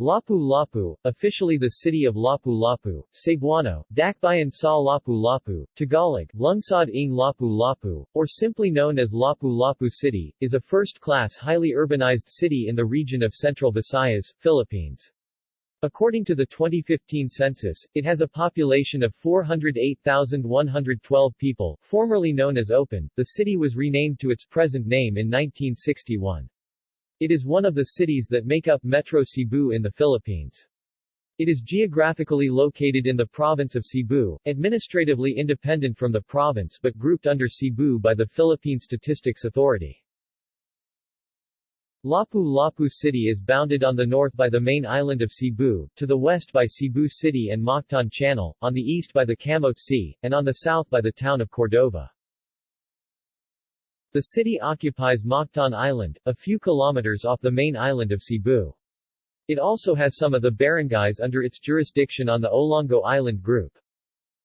Lapu-Lapu, officially the city of Lapu-Lapu, Cebuano, Dakbayan sa Lapu-Lapu, Tagalog, Lungsod ng Lapu-Lapu, or simply known as Lapu-Lapu City, is a first-class highly urbanized city in the region of Central Visayas, Philippines. According to the 2015 census, it has a population of 408,112 people, formerly known as Opon. The city was renamed to its present name in 1961. It is one of the cities that make up Metro Cebu in the Philippines. It is geographically located in the province of Cebu, administratively independent from the province but grouped under Cebu by the Philippine Statistics Authority. Lapu-Lapu City is bounded on the north by the main island of Cebu, to the west by Cebu City and Mactan Channel, on the east by the Camote Sea, and on the south by the town of Cordova. The city occupies Mactan Island, a few kilometers off the main island of Cebu. It also has some of the barangays under its jurisdiction on the Olango Island group.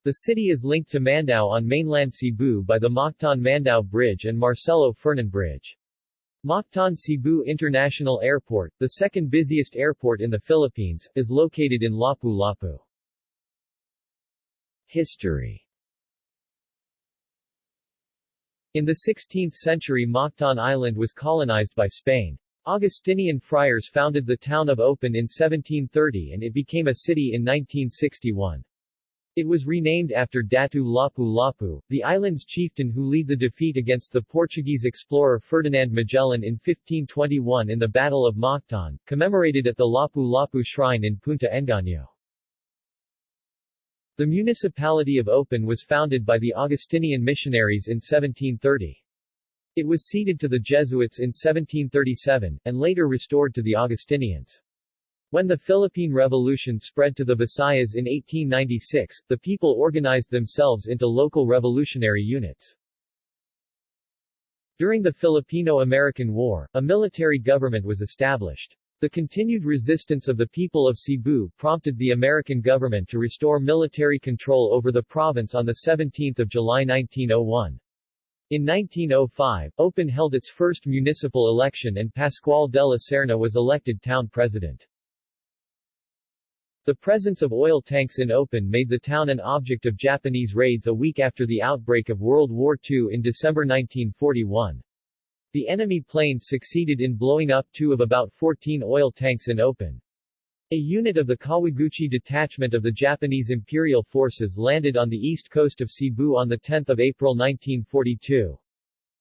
The city is linked to Mandaue on mainland Cebu by the Mactan-Mandaue Bridge and Marcelo Fernan Bridge. Mactan Cebu International Airport, the second busiest airport in the Philippines, is located in Lapu-Lapu. History In the 16th century Mactan Island was colonized by Spain. Augustinian friars founded the town of Opon in 1730 and it became a city in 1961. It was renamed after Datu Lapu-Lapu, the island's chieftain who led the defeat against the Portuguese explorer Ferdinand Magellan in 1521 in the Battle of Mactan, commemorated at the Lapu-Lapu Shrine in Punta Engano. The municipality of Opon was founded by the Augustinian missionaries in 1730. It was ceded to the Jesuits in 1737, and later restored to the Augustinians. When the Philippine Revolution spread to the Visayas in 1896, the people organized themselves into local revolutionary units. During the Filipino-American War, a military government was established. The continued resistance of the people of Cebu prompted the American government to restore military control over the province on 17 July 1901. In 1905, Opon held its first municipal election and Pascual de la Serna was elected town president. The presence of oil tanks in Opon made the town an object of Japanese raids a week after the outbreak of World War II in December 1941. The enemy planes succeeded in blowing up two of about 14 oil tanks in Opon. A unit of the Kawaguchi detachment of the Japanese Imperial Forces landed on the east coast of Cebu on 10 April 1942.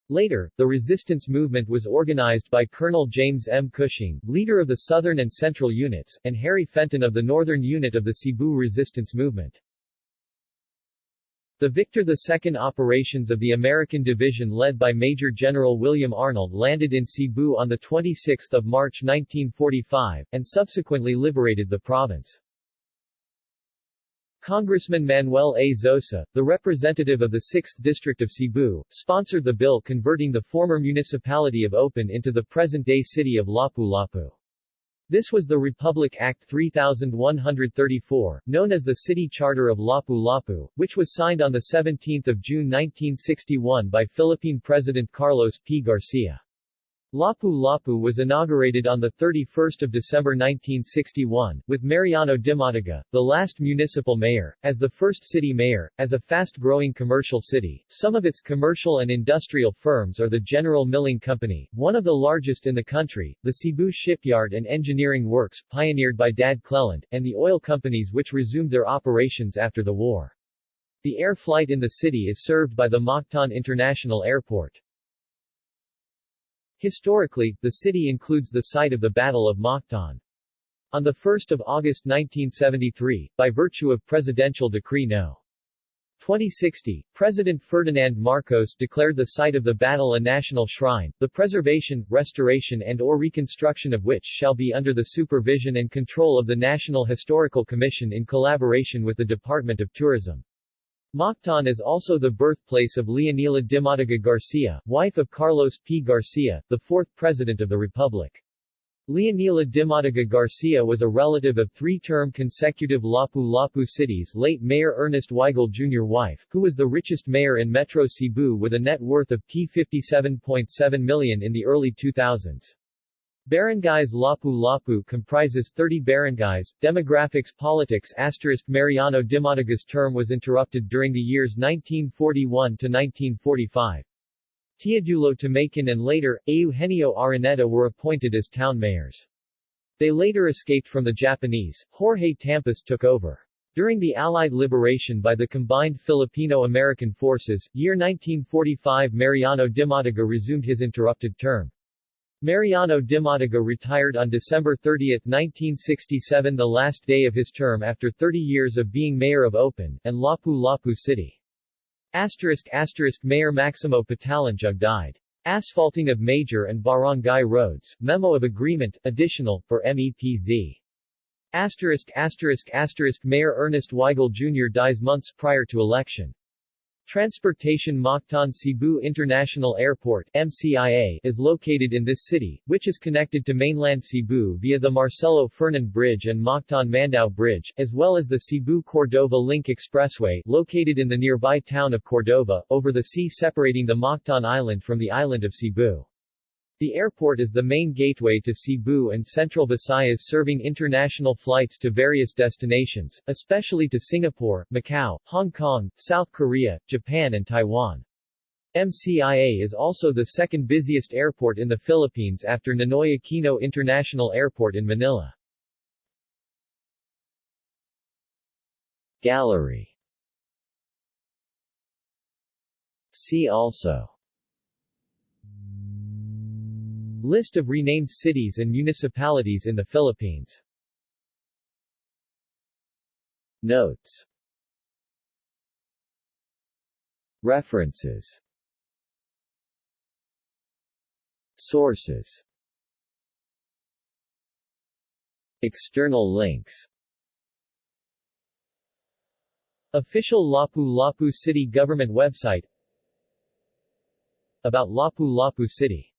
Later, the resistance movement was organized by Colonel James M. Cushing, leader of the Southern and Central Units, and Harry Fenton of the Northern Unit of the Cebu Resistance Movement. The Victor II operations of the American Division led by Major General William Arnold landed in Cebu on 26 March 1945, and subsequently liberated the province. Congressman Manuel A. Zosa, the representative of the 6th District of Cebu, sponsored the bill converting the former municipality of Opon into the present-day city of Lapu-Lapu. This was the Republic Act 3134, known as the City Charter of Lapu-Lapu, which was signed on 17 June 1961 by Philippine President Carlos P. Garcia. Lapu-Lapu was inaugurated on 31 December 1961, with Mariano Dimataga, the last municipal mayor, as the first city mayor. As a fast-growing commercial city, some of its commercial and industrial firms are the General Milling Company, one of the largest in the country, the Cebu Shipyard and Engineering Works, pioneered by Dad Cleland, and the oil companies which resumed their operations after the war. The air flight in the city is served by the Mactan International Airport. Historically, the city includes the site of the Battle of Mactan. On 1 August 1973, by virtue of Presidential Decree No. 2060, President Ferdinand Marcos declared the site of the battle a national shrine, the preservation, restoration and or reconstruction of which shall be under the supervision and control of the National Historical Commission in collaboration with the Department of Tourism. Mactan is also the birthplace of Leonila Dimataga Garcia, wife of Carlos P. Garcia, the fourth President of the Republic. Leonila Dimataga Garcia was a relative of three-term consecutive Lapu-Lapu City's late Mayor Ernest Weigel Jr. wife, who was the richest mayor in Metro Cebu with a net worth of P57.7 million in the early 2000s. Barangays Lapu-Lapu comprises 30 barangays. Demographics Politics Asterisk Mariano Dimataga's term was interrupted during the years 1941 to 1945. Teodulo Tamakin and later, Eugenio Araneta were appointed as town mayors. They later escaped from the Japanese. Jorge Tampas took over. During the Allied liberation by the combined Filipino-American forces, year 1945 Mariano Dimataga resumed his interrupted term. Mariano Dimataga retired on December 30, 1967 the last day of his term after 30 years of being mayor of Opon, and Lapu-Lapu City. Asterisk asterisk Mayor Maximo Patalinjug died. Asphalting of major and barangay roads, memo of agreement, additional, for MEPZ. Asterisk asterisk asterisk Mayor Ernest Weigel Jr. dies months prior to election. Transportation Mactan Cebu International Airport MCIA is located in this city, which is connected to mainland Cebu via the Marcelo Fernan Bridge and Mactan Mandaue Bridge, as well as the Cebu-Cordova Link Expressway located in the nearby town of Cordova, over the sea separating the Mactan Island from the island of Cebu. The airport is the main gateway to Cebu and Central Visayas serving international flights to various destinations, especially to Singapore, Macau, Hong Kong, South Korea, Japan and Taiwan. MCIA is also the second busiest airport in the Philippines after Ninoy Aquino International Airport in Manila. Gallery See also List of renamed cities and municipalities in the Philippines. Notes. References. Sources. External links. Official Lapu-Lapu City Government website. About Lapu-Lapu City